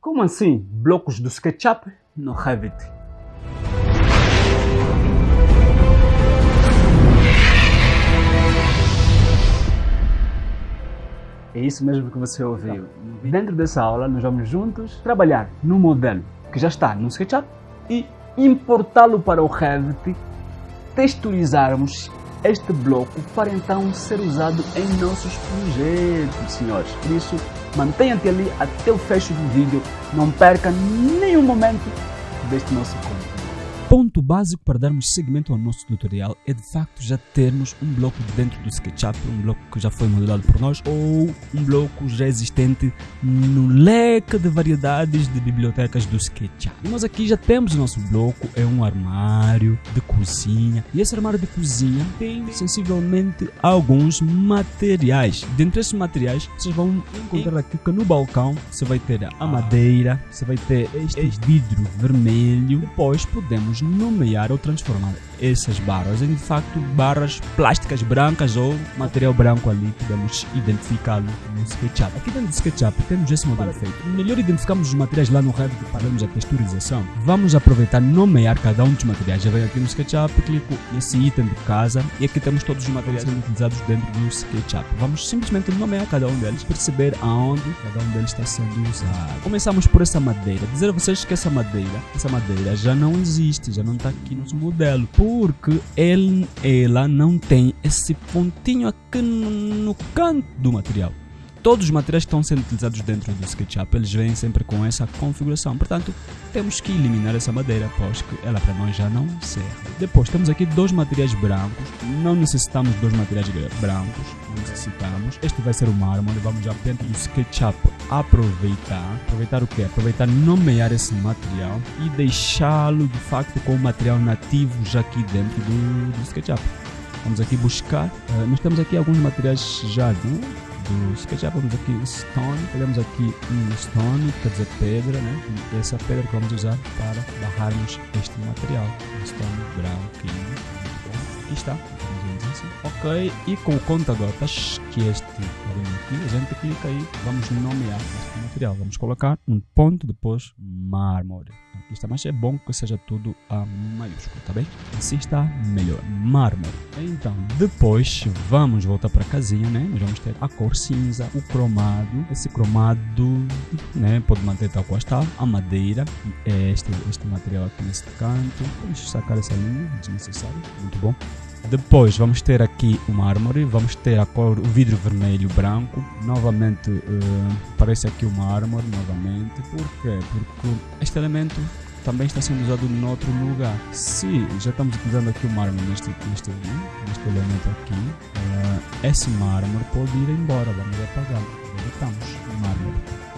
Como assim blocos do SketchUp no Revit? É isso mesmo que você ouviu. Dentro dessa aula, nós vamos juntos trabalhar no modelo que já está no SketchUp e importá-lo para o Revit, texturizarmos este bloco para então ser usado em nossos projetos, senhores. Por isso, mantenha-te ali até o fecho do vídeo, não perca nenhum momento deste nosso conteúdo ponto básico para darmos seguimento ao nosso tutorial é de facto já termos um bloco dentro do SketchUp, um bloco que já foi modelado por nós ou um bloco já existente no leque de variedades de bibliotecas do SketchUp. E nós aqui já temos o nosso bloco, é um armário de cozinha e esse armário de cozinha tem sensivelmente alguns materiais. Dentre esses materiais vocês vão encontrar aqui que no balcão você vai ter a madeira, você vai ter este vidro vermelho, depois podemos nomear ou transformar essas barras em de facto barras plásticas brancas ou material branco ali, podemos identificá-lo no SketchUp. Aqui dentro do SketchUp temos esse modelo feito. Melhor identificamos os materiais lá no Revit para vermos a texturização. Vamos aproveitar nomear cada um dos materiais. Já venho aqui no SketchUp, clico nesse item de casa e aqui temos todos os materiais sendo utilizados dentro do SketchUp. Vamos simplesmente nomear cada um deles, perceber aonde cada um deles está sendo usado. Começamos por essa madeira. Dizer a vocês que essa madeira, essa madeira já não existe, já não está aqui no modelo. Por porque ele, ela não tem esse pontinho aqui no, no canto do material. Todos os materiais que estão sendo utilizados dentro do SketchUp, eles vêm sempre com essa configuração. Portanto, temos que eliminar essa madeira, pois que ela para nós já não serve. Depois, temos aqui dois materiais brancos. Não necessitamos dois materiais brancos, não necessitamos. Este vai ser o mármore, vamos já dentro do SketchUp aproveitar. Aproveitar o que? Aproveitar nomear esse material e deixá-lo de facto com o material nativo já aqui dentro do, do SketchUp. Vamos aqui buscar. Uh, nós temos aqui alguns materiais já, né? Do SketchUp, vamos aqui Stone, pegamos aqui um Stone, quer dizer pedra, né? E essa pedra que vamos usar para barrarmos este material, Stone branquinho. Aqui está, assim. Ok, e com o conta-gotas, que é este aqui, a gente clica aí, vamos nomear este material. Vamos colocar um ponto depois mármore. Está, mas é bom que seja tudo a maiúsculo, tá bem? Assim está melhor. Mármore. Então, depois vamos voltar para a casinha, né? Nós vamos ter a cor cinza, o cromado. Esse cromado, né? Pode manter tal qual está. A madeira, é este, este material aqui nesse canto. Vamos sacar essa linha, desnecessário. Muito bom. Depois vamos ter aqui o mármore, vamos ter a cor, o vidro vermelho branco. Novamente uh, aparece aqui o mármore novamente. Por quê? Porque este elemento também está sendo usado em outro lugar. Se já estamos utilizando aqui o mármore neste, neste, neste elemento aqui, uh, esse mármore pode ir embora. Vamos apagar. Deletamos o mármore.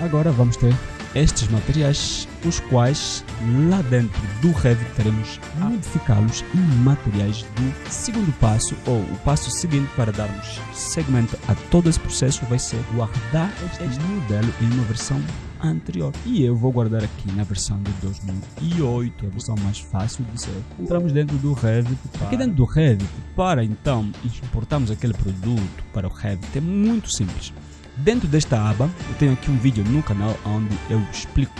Agora vamos ter estes materiais, os quais lá dentro do Revit teremos modificá-los em materiais do segundo passo, ou o passo seguinte para darmos segmento a todo esse processo vai ser guardar este modelo em uma versão anterior. E eu vou guardar aqui na versão de 2008, a versão mais fácil de ser. Entramos dentro do Revit. Aqui dentro do Revit, para então importarmos aquele produto para o Revit, é muito simples. Dentro desta aba, eu tenho aqui um vídeo no canal onde eu explico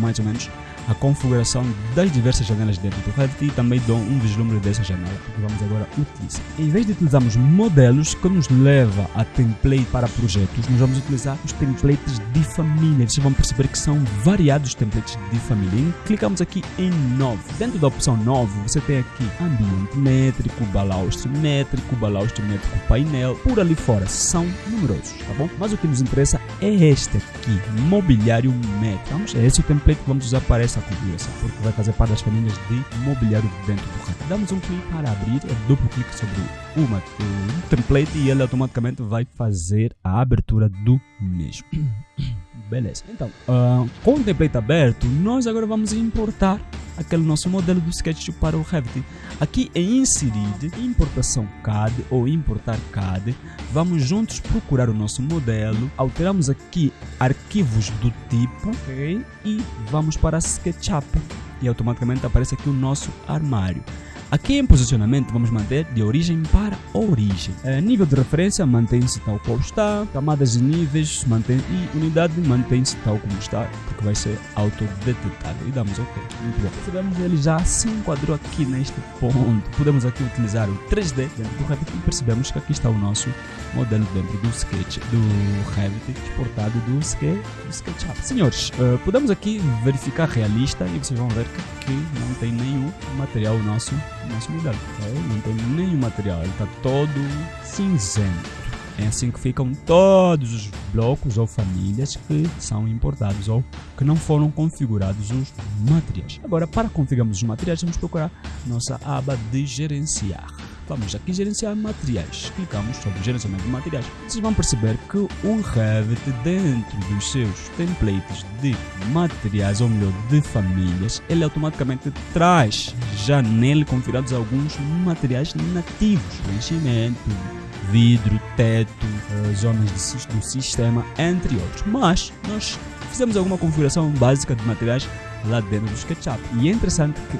mais ou menos a configuração das diversas janelas dentro do Revit e também dou um vislumbre dessa janela que vamos agora utilizar. Em vez de utilizarmos modelos que nos leva a template para projetos, nós vamos utilizar os templates de família. Vocês vão perceber que são variados templates de família. E clicamos aqui em novo. Dentro da opção novo, você tem aqui ambiente métrico, balaustre métrico, balaustre métrico painel, por ali fora. São numerosos, tá bom? Mas o que nos interessa é este aqui, mobiliário métrico. Vamos, é esse o template que vamos usar para essa configuração, porque vai fazer parte das famílias de mobiliário dentro do RAN. Damos um clique para abrir, é duplo clique sobre uma, o template e ele automaticamente vai fazer a abertura do mesmo. Beleza. Então, uh, com o template aberto, nós agora vamos importar aquele nosso modelo do SketchUp para o Revit. Aqui em inserir importação CAD ou importar CAD, vamos juntos procurar o nosso modelo, alteramos aqui arquivos do tipo okay, e vamos para SketchUp e automaticamente aparece aqui o nosso armário. Aqui em posicionamento vamos manter de origem para origem. É, nível de referência mantém-se tal qual está, camadas e níveis mantém e unidade mantém-se tal como está, porque vai ser autodetectável. E damos OK. Muito bom. Percebemos ele já se enquadrou aqui neste ponto. Podemos aqui utilizar o 3D dentro do Revit e percebemos que aqui está o nosso modelo dentro do Sketch, do Revit exportado do, Sketch, do SketchUp. Senhores, uh, podemos aqui verificar realista e vocês vão ver que, que não tem nenhum material nosso, nosso modelo. Okay? Não tem nenhum material, ele está todo cinzento. É assim que ficam todos os blocos ou famílias que são importados ou que não foram configurados os materiais. Agora, para configurarmos os materiais, vamos procurar nossa aba de gerenciar. Vamos aqui gerenciar materiais. Clicamos sobre gerenciamento de materiais. Vocês vão perceber que o Revit, dentro dos seus templates de materiais, ou melhor, de famílias, ele automaticamente traz já nele configurados alguns materiais nativos. Preenchimento, vidro, teto, uh, zonas de, do sistema, entre outros. Mas nós fizemos alguma configuração básica de materiais lá dentro do SketchUp. E é interessante que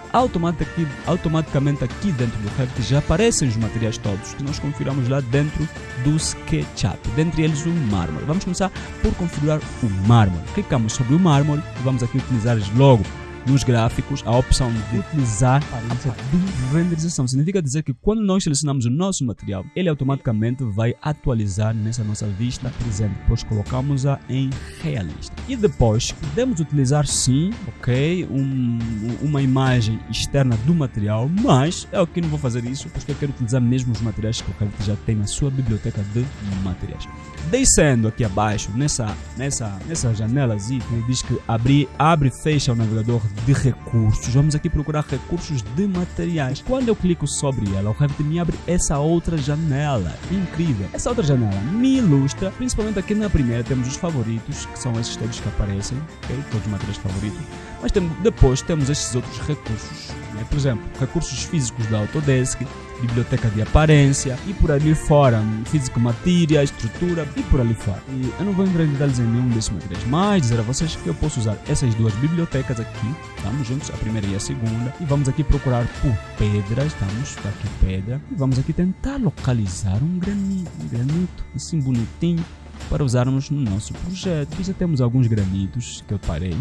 automaticamente, aqui dentro do Revit já aparecem os materiais todos que nós configuramos lá dentro do SketchUp. Dentre eles o mármore. Vamos começar por configurar o mármore. Clicamos sobre o mármore e vamos aqui utilizar logo nos gráficos a opção de utilizar a de renderização. Significa dizer que quando nós selecionamos o nosso material, ele automaticamente vai atualizar nessa nossa vista presente, pois colocamos-a em realista. E depois podemos utilizar sim, ok, um, uma imagem externa do material, mas é o que não vou fazer isso, porque eu quero utilizar mesmo os materiais que o Revit já tem na sua biblioteca de materiais. Descendo aqui abaixo, nessa, nessa, nessa janela que diz que abrir, abre e fecha o navegador de recursos. Vamos aqui procurar recursos de materiais. Quando eu clico sobre ela, o Revit me abre essa outra janela. Incrível! Essa outra janela me ilustra, principalmente aqui na primeira temos os favoritos, que são esses todos que aparecem, ok? Todos os materiais favoritos. Mas tem, depois temos estes outros recursos, né? por exemplo, recursos físicos da Autodesk, biblioteca de aparência e por ali fora, físico matéria, estrutura e por ali fora. E eu não vou entrar em detalhes em nenhum desses materiais, mas dizer a vocês que eu posso usar essas duas bibliotecas aqui, estamos juntos, a primeira e a segunda, e vamos aqui procurar por pedras, estamos, está aqui pedra, e vamos aqui tentar localizar um granito, um granito assim bonitinho para usarmos no nosso projeto. Aqui já temos alguns granitos que eu parei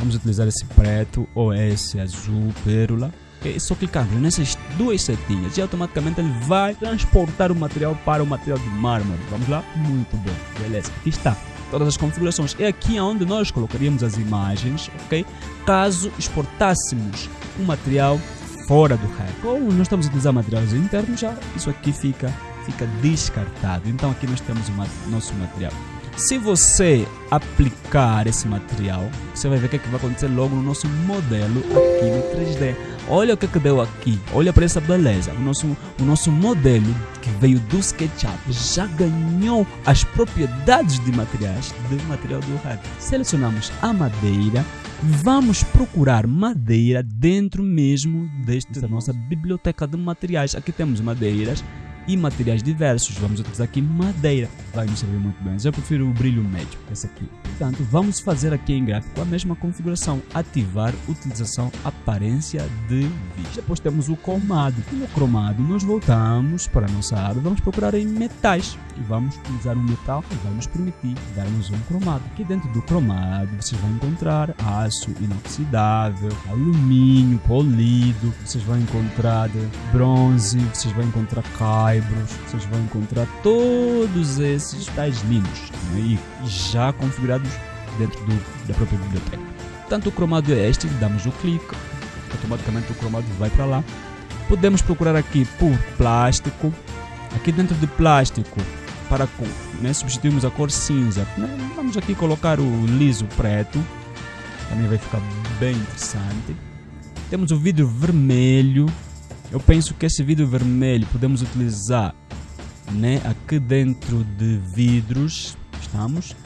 Vamos utilizar esse preto ou esse azul pérola. É só clicando nessas duas setinhas e automaticamente ele vai transportar o material para o material de mármore. Vamos lá? Muito bom. Beleza. Aqui está todas as configurações. É aqui onde nós colocaríamos as imagens, ok? Caso exportássemos o material fora do rack. Ou nós estamos a utilizar materiais internos, já isso aqui fica, fica descartado. Então aqui nós temos o nosso material. Se você aplicar esse material, você vai ver o que, é que vai acontecer logo no nosso modelo aqui no 3D. Olha o que, é que deu aqui, olha para essa beleza. O nosso, o nosso modelo que veio do SketchUp já ganhou as propriedades de materiais do material do Revit. Selecionamos a madeira, vamos procurar madeira dentro mesmo desta nossa biblioteca de materiais. Aqui temos madeiras e materiais diversos. Vamos utilizar aqui madeira, vai nos servir muito bem. Eu prefiro o brilho médio, esse aqui. Portanto, vamos fazer aqui em gráfico a mesma configuração, ativar utilização aparência de vista. Depois temos o cromado. No cromado nós voltamos para a nossa aba, vamos procurar em metais e vamos utilizar um metal que vai nos permitir darmos um cromado. Aqui dentro do cromado vocês vão encontrar aço inoxidável, alumínio polido, vocês vão encontrar bronze, vocês vão encontrar vocês vão encontrar todos esses tais lindos né? e já configurados dentro do, da própria biblioteca. Tanto o cromado é este, damos o clique, automaticamente o cromado vai para lá. Podemos procurar aqui por plástico. Aqui dentro de plástico para né, substituirmos a cor cinza. Né, vamos aqui colocar o liso preto, também vai ficar bem interessante. Temos o vidro vermelho. Eu penso que esse vidro vermelho podemos utilizar né, aqui dentro de vidros. Estamos.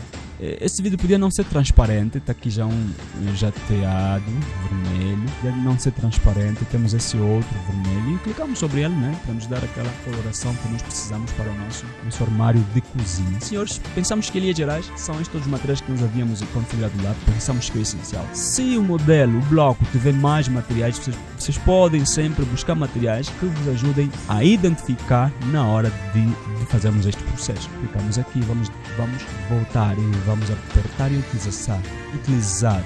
Eh, esse vídeo podia não ser transparente, está aqui já um jateado vermelho, podia não ser transparente, temos esse outro vermelho e clicamos sobre ele, né, para nos dar aquela coloração que nós precisamos para o nosso, nosso armário de cozinha. Senhores, pensamos que em linhas gerais são estes os materiais que nós havíamos configurado lá, pensamos que é essencial. Se o modelo, o bloco, tiver mais materiais, vocês, vocês podem sempre buscar materiais que vos ajudem a identificar na hora de, de fazermos este processo. Clicamos aqui, vamos, vamos voltar e vamos apertar e utilizar, utilizar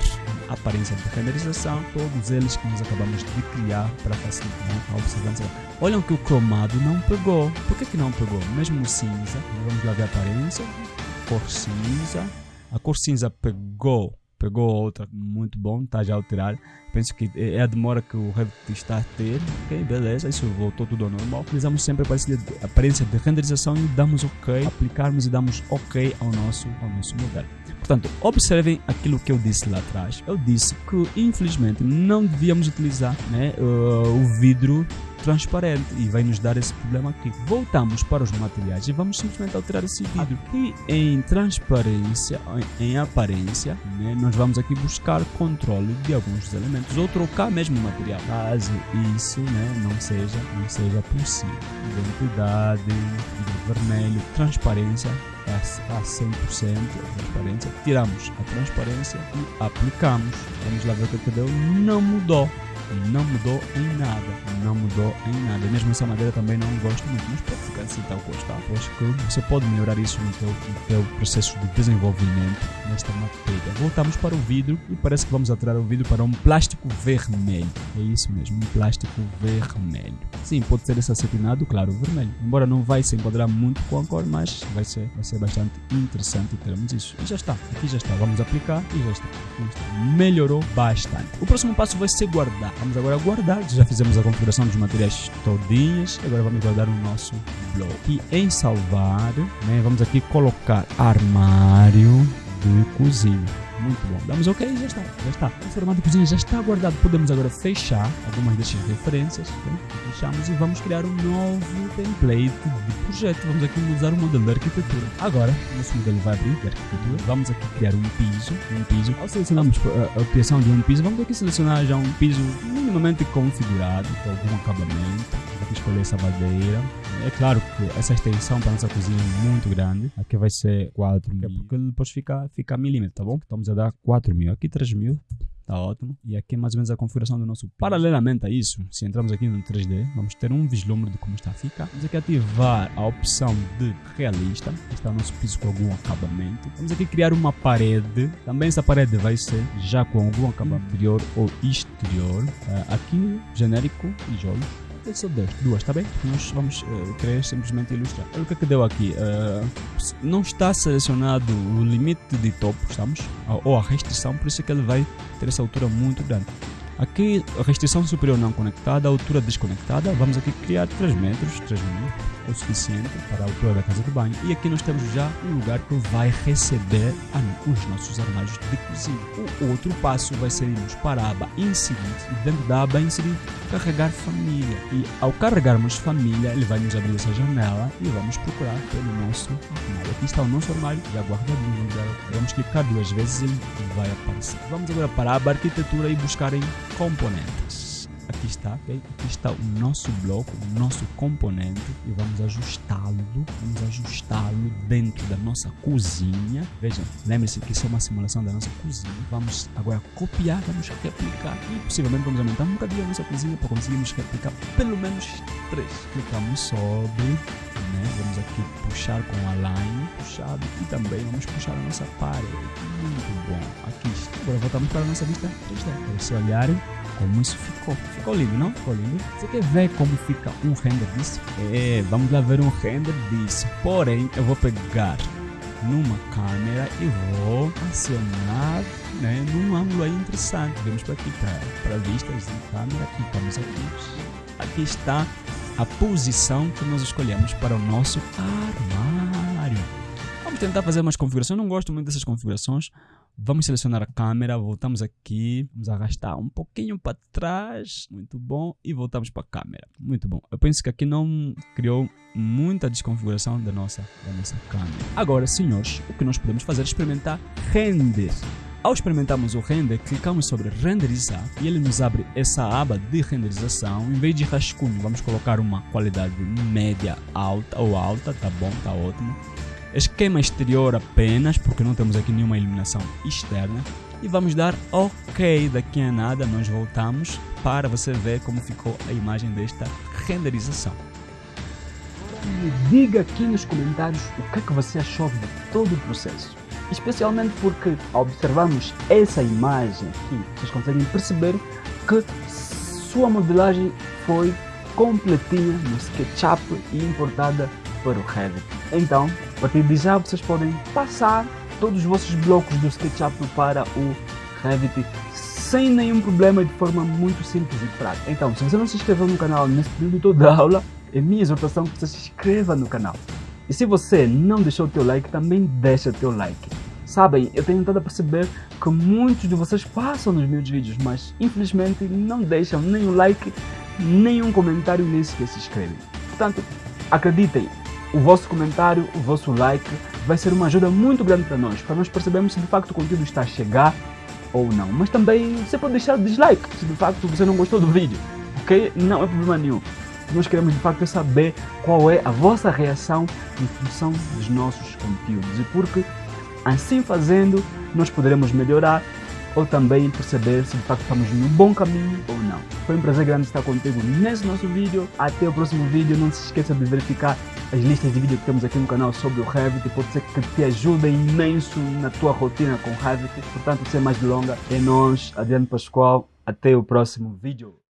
aparência de renderização, todos eles que nós acabamos de criar para facilitar a observância. Olham que o cromado não pegou. Por que, que não pegou? Mesmo cinza, vamos lá ver a aparência, cor cinza, a cor cinza pegou pegou outra muito bom, está já alterado. Penso que é a demora que o Revit está a ter. Ok, beleza, isso voltou tudo ao normal. Utilizamos sempre a aparência de renderização e damos ok, aplicarmos e damos ok ao nosso, ao nosso modelo. Portanto, observem aquilo que eu disse lá atrás. Eu disse que, infelizmente, não devíamos utilizar né, o vidro transparente e vai nos dar esse problema aqui. Voltamos para os materiais e vamos simplesmente alterar esse vidro. Aqui em transparência, em, aparência, né, nós vamos aqui buscar controle de alguns dos elementos ou trocar mesmo o material. Caso isso né, não, seja, não seja possível. Identidade, vermelho, transparência, a 100% a transparência, tiramos a transparência e aplicamos. Vamos lá ver o que deu. Não mudou não mudou em nada, não mudou em nada. Mesmo essa madeira também não gosto muito, mas pode ficar assim tal como está. Acho que você pode melhorar isso no teu processo de desenvolvimento nesta matéria. Voltamos para o vidro e parece que vamos alterar o vidro para um plástico vermelho. É isso mesmo, um plástico vermelho. Sim, pode ser esse acetinado, claro, vermelho. Embora não vai se enquadrar muito com a cor, mas vai ser, vai ser bastante interessante termos isso. E já está, aqui já está. Vamos aplicar e já está. Melhorou bastante. O próximo passo vai ser guardar. Vamos agora guardar. Já fizemos a configuração dos materiais todinhos. Agora vamos guardar o nosso bloco. E em salvar, né, vamos aqui colocar armário de cozinha. Muito bom. Damos OK e já está. Já está. O formato de cozinha já está guardado. Podemos agora fechar algumas dessas referências. Fechamos e vamos criar um novo template de projeto. Vamos aqui usar o modelo de arquitetura. Agora, nosso modelo vai abrir de arquitetura. Vamos aqui criar um piso. Um piso. Ao selecionarmos a, a criação de um piso, vamos aqui selecionar já um piso minimamente configurado com algum acabamento. Aqui escolher essa madeira. É claro que essa extensão para a nossa cozinha é muito grande. Aqui vai ser 4 mil, porque depois fica, fica milímetro, tá bom? Estamos a dar 4 mil. Aqui 3 mil. Tá ótimo. E aqui é mais ou menos a configuração do nosso. Paralelamente a isso, se entramos aqui no 3D, vamos ter um vislumbre de como está a ficar. Vamos aqui ativar a opção de realista. Está o nosso piso com algum acabamento. Vamos aqui criar uma parede. Também essa parede vai ser já com algum acabamento interior ou exterior. Uh, aqui, genérico e só duas, duas, tá bem? Nós vamos uh, querer simplesmente ilustrar. O que é que deu aqui? Uh, não está selecionado o limite de topo, estamos? Ou a restrição, por isso é que ele vai ter essa altura muito grande. Aqui, restrição superior não conectada, altura desconectada, vamos aqui criar 3 metros, 3 metros, o suficiente para a altura da casa de banho. E aqui nós temos já um lugar que vai receber os nossos armários de cozinha. O outro passo vai ser irmos para a aba inserir, e dentro da aba inserir, carregar família. E ao carregarmos família, ele vai nos abrir essa janela e vamos procurar pelo nosso armário. Aqui está o nosso armário, já guardadinho. Vamos clicar duas vezes e ele vai aparecer. Vamos agora para a aba arquitetura e buscar em componentes. Aqui está, okay? aqui está o nosso bloco, o nosso componente e vamos ajustá-lo, vamos ajustá-lo dentro da nossa cozinha. Vejam, lembre-se que isso é uma simulação da nossa cozinha. Vamos agora copiar, vamos replicar e possivelmente vamos aumentar um bocadinho a nossa cozinha para conseguirmos replicar pelo menos três. Clicamos sobre, né? vamos aqui puxar com a line, puxado e também vamos puxar a nossa parede. Muito bom, aqui está. Agora voltamos para a nossa vista 3D. Para vocês olharem como isso ficou. Ficou lindo, não? Ficou lindo. Você quer ver como fica um render disso? É, vamos lá ver um render disso. Porém, eu vou pegar numa câmera e vou acionar né, num ângulo aí interessante. Vamos para aqui, para, vistas de câmera. Clicamos aqui. Aqui está a posição que nós escolhemos para o nosso armário. Vamos tentar fazer umas configurações. Eu não gosto muito dessas configurações Vamos selecionar a câmera, voltamos aqui, vamos arrastar um pouquinho para trás, muito bom, e voltamos para a câmera, muito bom. Eu penso que aqui não criou muita desconfiguração da nossa, da nossa câmera. Agora, senhores, o que nós podemos fazer é experimentar render. Ao experimentarmos o render, clicamos sobre renderizar e ele nos abre essa aba de renderização. Em vez de rascunho, vamos colocar uma qualidade média alta ou alta, tá bom, tá ótimo esquema exterior apenas, porque não temos aqui nenhuma iluminação externa. E vamos dar OK daqui a nada, nós voltamos para você ver como ficou a imagem desta renderização. Me diga aqui nos comentários o que é que você achou de todo o processo. Especialmente porque ao observarmos essa imagem aqui, vocês conseguem perceber que sua modelagem foi completinha no SketchUp e importada para o Revit. Então, a partir de já vocês podem passar todos os vossos blocos do SketchUp para o Revit sem nenhum problema de forma muito simples e prática. Então, se você não se inscreveu no canal nesse período todo da aula, é minha exortação que você se inscreva no canal. E se você não deixou o teu like, também deixa o teu like. Sabem, eu tenho tentado perceber que muitos de vocês passam nos meus vídeos, mas infelizmente não deixam o like, nem um comentário, nem sequer se inscrevem. Portanto, acreditem, o vosso comentário, o vosso like vai ser uma ajuda muito grande para nós, para nós percebermos se de facto o conteúdo está a chegar ou não. Mas também você pode deixar dislike se de facto você não gostou do vídeo, ok? Não é problema nenhum. Nós queremos de facto saber qual é a vossa reação em função dos nossos conteúdos e porque assim fazendo nós poderemos melhorar ou também perceber se de facto estamos no bom caminho ou não. Foi um prazer grande estar contigo nesse nosso vídeo. Até o próximo vídeo. Não se esqueça de verificar as listas de vídeo que temos aqui no canal sobre o Revit. Pode ser que te ajude imenso na tua rotina com Revit. Portanto, sem mais delongas, é nós, Adriano Pascoal. Até o próximo vídeo.